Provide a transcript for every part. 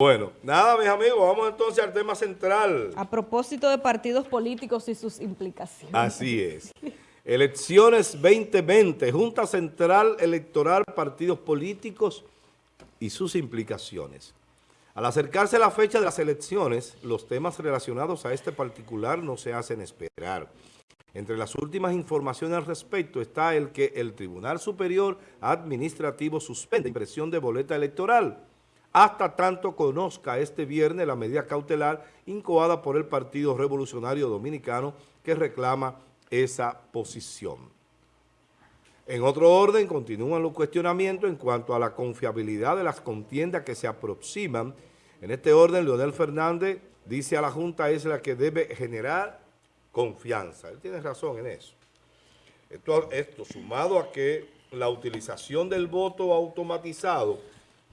Bueno, nada, mis amigos, vamos entonces al tema central. A propósito de partidos políticos y sus implicaciones. Así es. Elecciones 2020, Junta Central Electoral, partidos políticos y sus implicaciones. Al acercarse la fecha de las elecciones, los temas relacionados a este particular no se hacen esperar. Entre las últimas informaciones al respecto está el que el Tribunal Superior Administrativo suspende impresión de boleta electoral hasta tanto conozca este viernes la medida cautelar incoada por el Partido Revolucionario Dominicano que reclama esa posición. En otro orden, continúan los cuestionamientos en cuanto a la confiabilidad de las contiendas que se aproximan. En este orden, Leonel Fernández dice a la Junta es la que debe generar confianza. Él tiene razón en eso. Esto, esto sumado a que la utilización del voto automatizado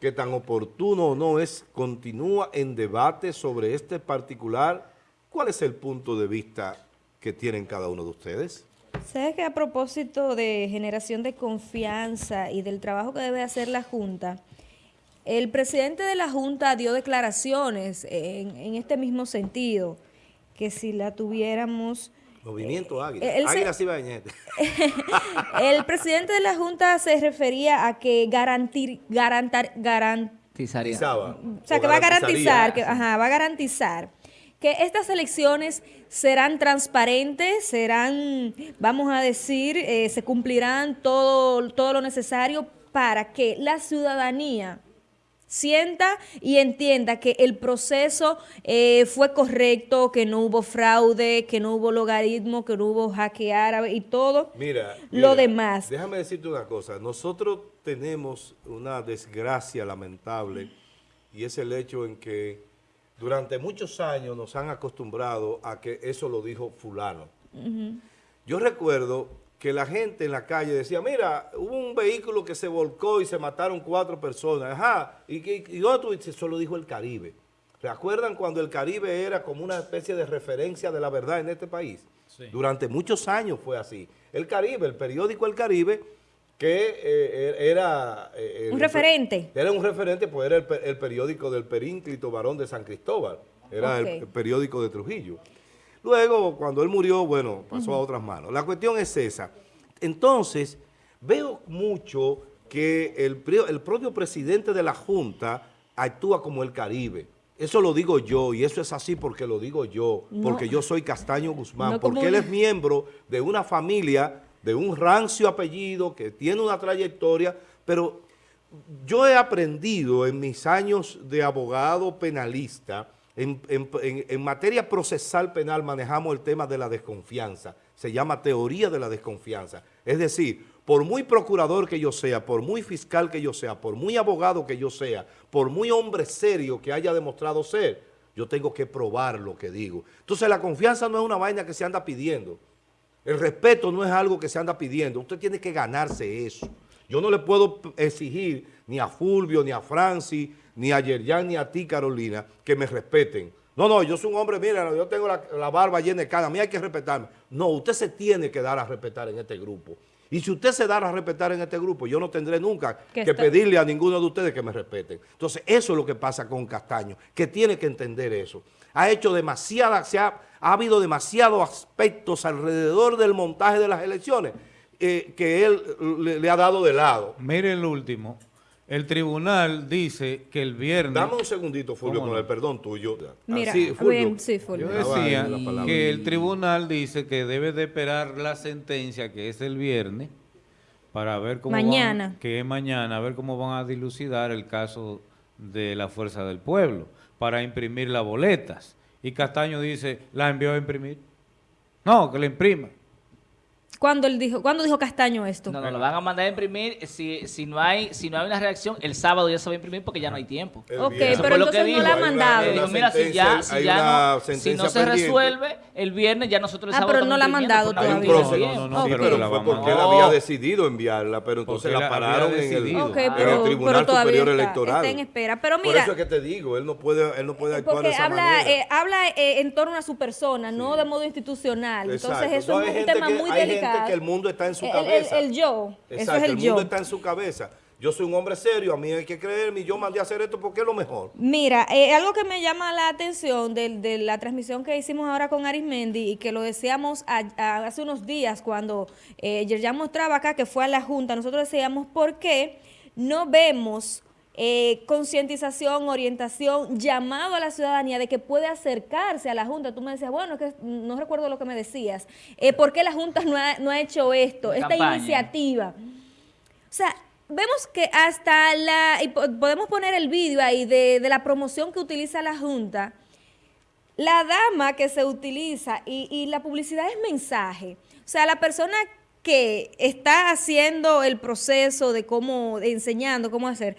que tan oportuno o no es, continúa en debate sobre este particular. ¿Cuál es el punto de vista que tienen cada uno de ustedes? ¿Sabes que a propósito de generación de confianza y del trabajo que debe hacer la Junta, el presidente de la Junta dio declaraciones en, en este mismo sentido, que si la tuviéramos Movimiento Águila. Águila el presidente de la Junta se refería a que garantir, garantar, garantizaría. O sea, que va a garantizar, que, ajá, va a garantizar que estas elecciones serán transparentes, serán, vamos a decir, eh, se cumplirán todo, todo lo necesario para que la ciudadanía sienta y entienda que el proceso eh, fue correcto, que no hubo fraude, que no hubo logaritmo, que no hubo hackear y todo mira, lo demás. Déjame decirte una cosa, nosotros tenemos una desgracia lamentable y es el hecho en que durante muchos años nos han acostumbrado a que eso lo dijo fulano. Yo recuerdo que la gente en la calle decía, mira, hubo un vehículo que se volcó y se mataron cuatro personas. Ajá, y, y, otro, eso lo dijo el Caribe. ¿Recuerdan cuando el Caribe era como una especie de referencia de la verdad en este país? Durante muchos años fue así. El Caribe, el periódico El Caribe, que eh, era... Eh, un referente. Era un referente, pues era el, periódico del Perínclito Varón de San Cristóbal. Era el periódico de Trujillo. Luego, cuando él murió, bueno, pasó a otras manos. La cuestión es esa. Entonces, veo mucho que el, el propio presidente de la Junta actúa como el Caribe. Eso lo digo yo, y eso es así porque lo digo yo, porque yo soy Castaño Guzmán, porque él es miembro de una familia, de un rancio apellido, que tiene una trayectoria, pero yo he aprendido en mis años de abogado penalista, en, materia procesal penal manejamos el tema de la desconfianza. Se llama teoría de la desconfianza. Es decir, por muy procurador que yo sea, por muy fiscal que yo sea, por muy abogado que yo sea, por muy hombre serio que haya demostrado ser, yo tengo que probar lo que digo. Entonces la confianza no es una vaina que se anda pidiendo. El respeto no es algo que se anda pidiendo. Usted tiene que ganarse eso. Yo no le puedo exigir ni a Fulvio, ni a Francis, ni a Yerjan, ni a ti, Carolina, que me respeten. No, no, yo soy un hombre, mira, yo tengo la, barba llena de cara, a mí hay que respetarme. No, usted se tiene que dar a respetar en este grupo. Y si usted se da a respetar en este grupo, yo no tendré nunca que pedirle a ninguno de ustedes que me respeten. Entonces, eso es lo que pasa con Castaño, que tiene que entender eso. Ha hecho demasiada, se ha, habido demasiados aspectos alrededor del montaje de las elecciones eh, que él le, ha dado de lado. Mire el último. El tribunal dice que el viernes... Dame un segundito, Fulvio, con el perdón tuyo. Mira, sí, Fulvio. sí, Fulvio. Yo decía que el tribunal dice que debe de esperar la sentencia, que es el viernes, para ver cómo mañana. que es mañana, a ver cómo van a dilucidar el caso de la Fuerza del Pueblo, para imprimir las boletas. Y Castaño dice, ¿la envió a imprimir? No, que la imprima. ¿Cuándo, él dijo, ¿Cuándo dijo Castaño esto? No, no, lo van a mandar a imprimir. Si, si, no hay, si no hay una reacción, el sábado ya se va a imprimir porque ya no hay tiempo. ok, pero entonces no la ha mandado. mira, si ya, si ya no, si no se resuelve, el viernes ya nosotros el Ah, pero no la ha mandado todavía. No, no, no, pero fue porque él había decidido enviarla, pero entonces la pararon en el, Tribunal Superior Electoral. Está en espera. Pero mira, Por eso es que te digo, él no puede, él no puede actuar de esa habla, eh, habla eh, en torno a su persona, no de modo institucional. Entonces eso es un tema muy delicado que el mundo está en su cabeza. El, yo. Exacto, Eso es el, el mundo está en su cabeza. yo soy un hombre serio, a mí hay que creerme y yo mandé a hacer esto porque es lo mejor. Mira, eh, algo que me llama la atención de, la transmisión que hicimos ahora con Arismendi y que lo decíamos hace unos días cuando eh, ya mostraba acá que fue a la Junta, nosotros decíamos por qué no vemos eh, concientización, orientación, llamado a la ciudadanía de que puede acercarse a la Junta. Tú me decías, bueno, que no recuerdo lo que me decías. Eh, ¿Por qué la Junta no ha, hecho esto, esta iniciativa? O sea, vemos que hasta la, y podemos poner el vídeo ahí de, la promoción que utiliza la Junta, la dama que se utiliza y, y la publicidad es mensaje. O sea, la persona que está haciendo el proceso de cómo, enseñando cómo hacer,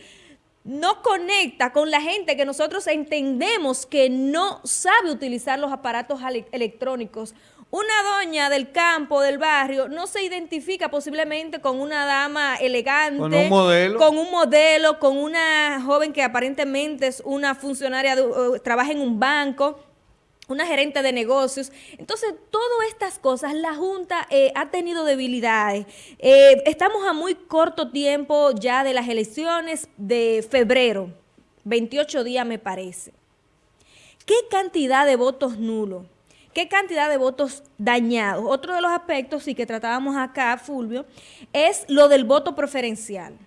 no conecta con la gente que nosotros entendemos que no sabe utilizar los aparatos electrónicos. Una doña del campo, del barrio, no se identifica posiblemente con una dama elegante. Con un modelo. Con un modelo, con una joven que aparentemente es una funcionaria, trabaja en un banco una gerente de negocios. Entonces, todas estas cosas, la Junta eh, ha tenido debilidades. Eh, estamos a muy corto tiempo ya de las elecciones de febrero, 28 días me parece. ¿Qué cantidad de votos nulos? ¿Qué cantidad de votos dañados? Otro de los aspectos, sí que tratábamos acá, Fulvio, es lo del voto preferencial.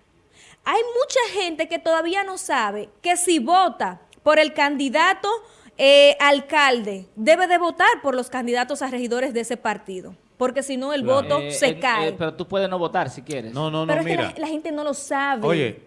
Hay mucha gente que todavía no sabe que si vota por el candidato eh, alcalde debe de votar por los candidatos a regidores de ese partido. Porque si no, el voto eh, se cae. Eh, pero tú puedes no votar si quieres. No, no, no, pero mira. la, gente no lo sabe. Oye,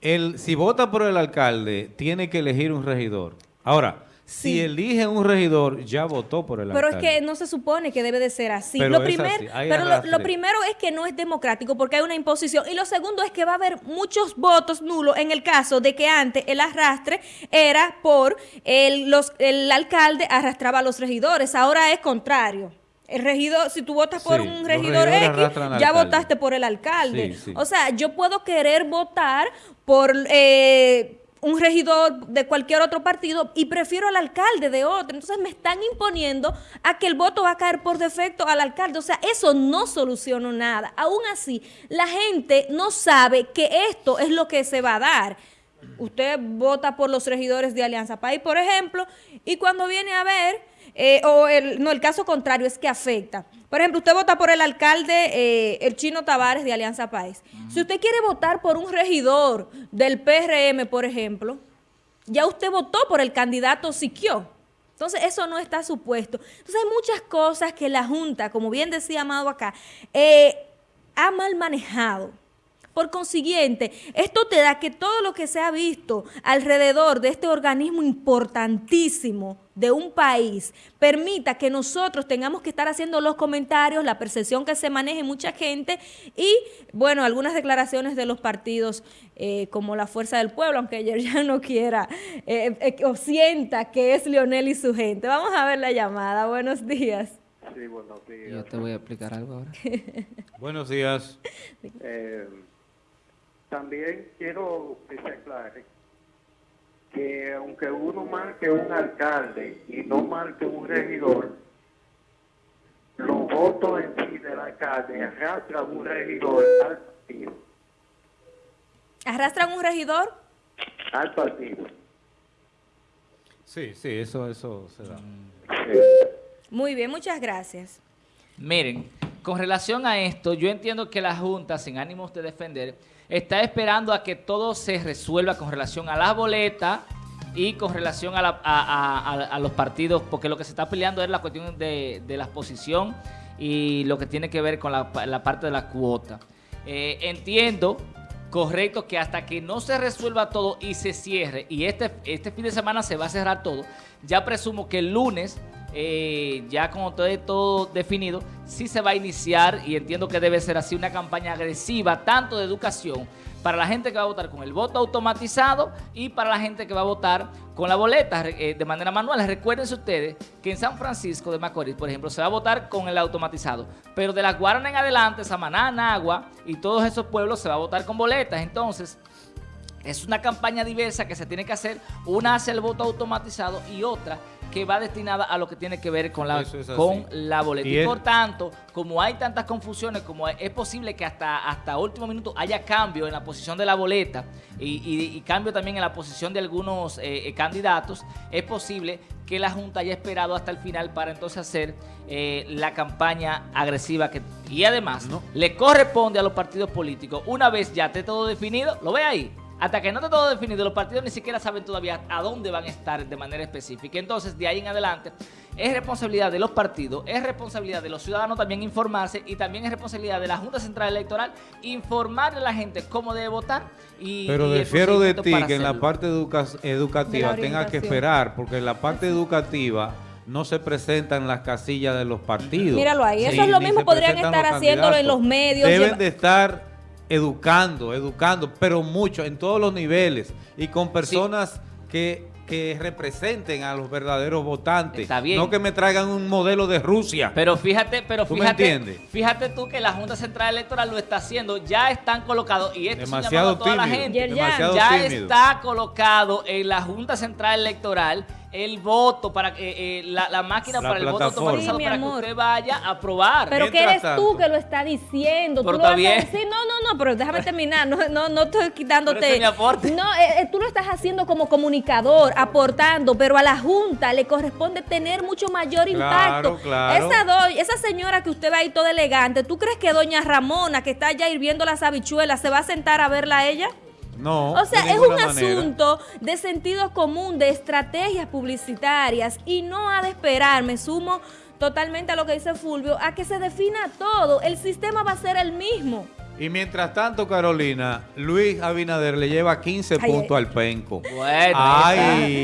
el, si vota por el alcalde, tiene que elegir un regidor. Ahora, si elige un regidor, ya votó por el Pero es que no se supone que debe de ser así. Pero, lo, pero lo, primero es que no es democrático porque hay una imposición. Y lo segundo es que va a haber muchos votos nulos en el caso de que antes el arrastre era por el, los, el alcalde arrastraba a los regidores. Ahora es contrario. El regidor, si tú votas por un regidor X, ya votaste por el alcalde. o sea, yo puedo querer votar por... Eh, un regidor de cualquier otro partido y prefiero al alcalde de otro. Entonces me están imponiendo a que el voto va a caer por defecto al alcalde. O sea, eso no soluciona nada. Aún así, la gente no sabe que esto es lo que se va a dar. Usted vota por los regidores de Alianza País, por ejemplo, y cuando viene a ver, eh, o el, no, el caso contrario es que afecta. Por ejemplo, usted vota por el alcalde, eh, el chino Tavares de Alianza País. Si usted quiere votar por un regidor del PRM, por ejemplo, ya usted votó por el candidato Siquio. Entonces, eso no está supuesto. Entonces, hay muchas cosas que la Junta, como bien decía Amado acá, eh, ha mal manejado. Por consiguiente, esto te da que todo lo que se ha visto alrededor de este organismo importantísimo de un país permita que nosotros tengamos que estar haciendo los comentarios, la percepción que se maneje mucha gente y, bueno, algunas declaraciones de los partidos eh, como la Fuerza del Pueblo, aunque ayer ya no quiera eh, eh, o sienta que es Leonel y su gente. Vamos a ver la llamada. Buenos días. Sí, buenos días. Yo te voy a explicar algo ahora. buenos días. También quiero que se aclare que aunque uno marque un alcalde y no marque un regidor, los votos en sí del alcalde arrastran un regidor al partido. ¿Arrastran un regidor? Al partido. Sí, sí, eso, eso se da. Muy bien, muchas gracias. Miren, con relación a esto, yo entiendo que la Junta, sin ánimos de defender, está esperando a que todo se resuelva con relación a las boletas y con relación a, los partidos, porque lo que se está peleando es la cuestión de, la exposición y lo que tiene que ver con la, parte de la cuota. Eh, entiendo, correcto, que hasta que no se resuelva todo y se cierre, y este, este fin de semana se va a cerrar todo, ya presumo que el lunes eh, ya como todo, todo definido, sí se va a iniciar y entiendo que debe ser así una campaña agresiva, tanto de educación para la gente que va a votar con el voto automatizado y para la gente que va a votar con la boleta eh, de manera manual. Recuérdense ustedes que en San Francisco de Macorís, por ejemplo, se va a votar con el automatizado, pero de la Guarana en adelante, Samaná, Nagua y todos esos pueblos se va a votar con boletas. Entonces, Es una campaña diversa que se tiene que hacer, una hacia el voto automatizado y otra que va destinada a lo que tiene que ver con la, con la boleta. Y, por tanto, como hay tantas confusiones, como es posible que hasta, hasta último minuto haya cambio en la posición de la boleta y, cambio también en la posición de algunos eh, eh, candidatos, es posible que la Junta haya esperado hasta el final para entonces hacer eh, la campaña agresiva que y además le corresponde a los partidos políticos, una vez ya esté todo definido, lo ve ahí, hasta que no esté todo definido, los partidos ni siquiera saben todavía a dónde van a estar de manera específica. Entonces, de ahí en adelante, es responsabilidad de los partidos, es responsabilidad de los ciudadanos también informarse y también es responsabilidad de la Junta Central Electoral informar a la gente cómo debe votar. Y, Pero defiero de ti que en la parte educativa tenga que esperar, porque en la parte educativa no se presentan las casillas de los partidos. Míralo ahí, eso es lo mismo podrían estar haciéndolo en los medios. Deben de estar educando, educando, pero mucho, en todos los niveles y con personas que que representen a los verdaderos votantes. Está bien. No que me traigan un modelo de Rusia. Pero fíjate, pero fíjate, fíjate tú que la Junta Central Electoral lo está haciendo, ya están colocados, y esto demasiado toda la gente, ya está colocado en la Junta Central Electoral el voto para que eh, la, máquina para el voto automatizado para que usted vaya a aprobar. Pero que eres tú que lo está diciendo. Pero tú lo bien. no, no, no, pero déjame terminar. No, no, no estoy quitándote. No, eh, eh, tú lo estás haciendo como comunicador, aportando, pero a la Junta le corresponde tener mucho mayor impacto. Esa, esa señora que usted va ahí toda elegante, ¿tú crees que doña Ramona, que está allá hirviendo las habichuelas, se va a sentar a verla a ella? No. O sea, es un asunto de sentido común, de estrategias publicitarias y no ha de esperar, me sumo totalmente a lo que dice Fulvio, a que se defina todo. El sistema va a ser el mismo. Y mientras tanto, Carolina, Luis Abinader le lleva 15 puntos al penco. Bueno, Ay.